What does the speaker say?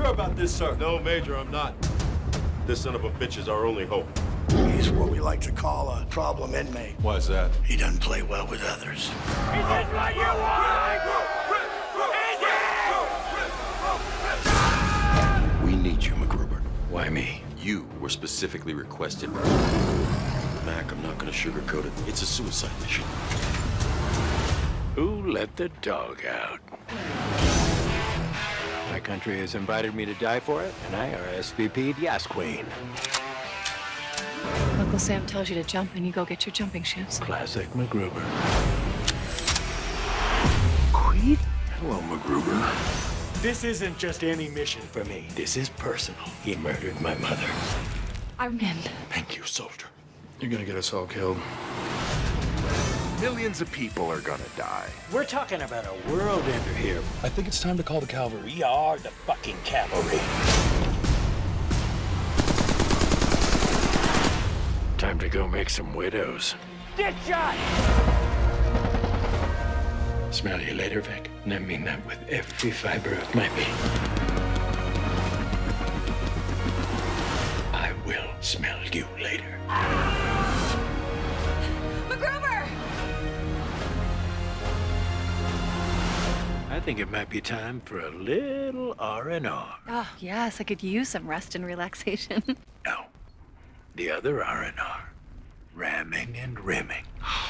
sure about this, sir? No, Major, I'm not. This son of a bitch is our only hope. He's what we like to call a problem inmate. Why is that? He doesn't play well with others. Is this what you want? We need you, MacGruber. Why me? You were specifically requested. Mac, I'm not gonna sugarcoat it. It's a suicide mission. Who let the dog out? My country has invited me to die for it, and I RSVP'd yes, Queen. Uncle Sam tells you to jump, and you go get your jumping shoes. Classic MacGruber. Queen? Hello, MacGruber. This isn't just any mission for me. This is personal. He murdered my mother. I'm in. Thank you, soldier. You're gonna get us all killed. Millions of people are gonna die. We're talking about a world ender here. I think it's time to call the cavalry. We are the fucking cavalry. Time to go make some widows. Get shot! Smell you later, Vic. And I mean that with every fiber of my being. I will smell you later. I think it might be time for a little R&R. Oh, yes, I could use some rest and relaxation. No, the other R&R. Ramming and rimming. MacGruber! Oh,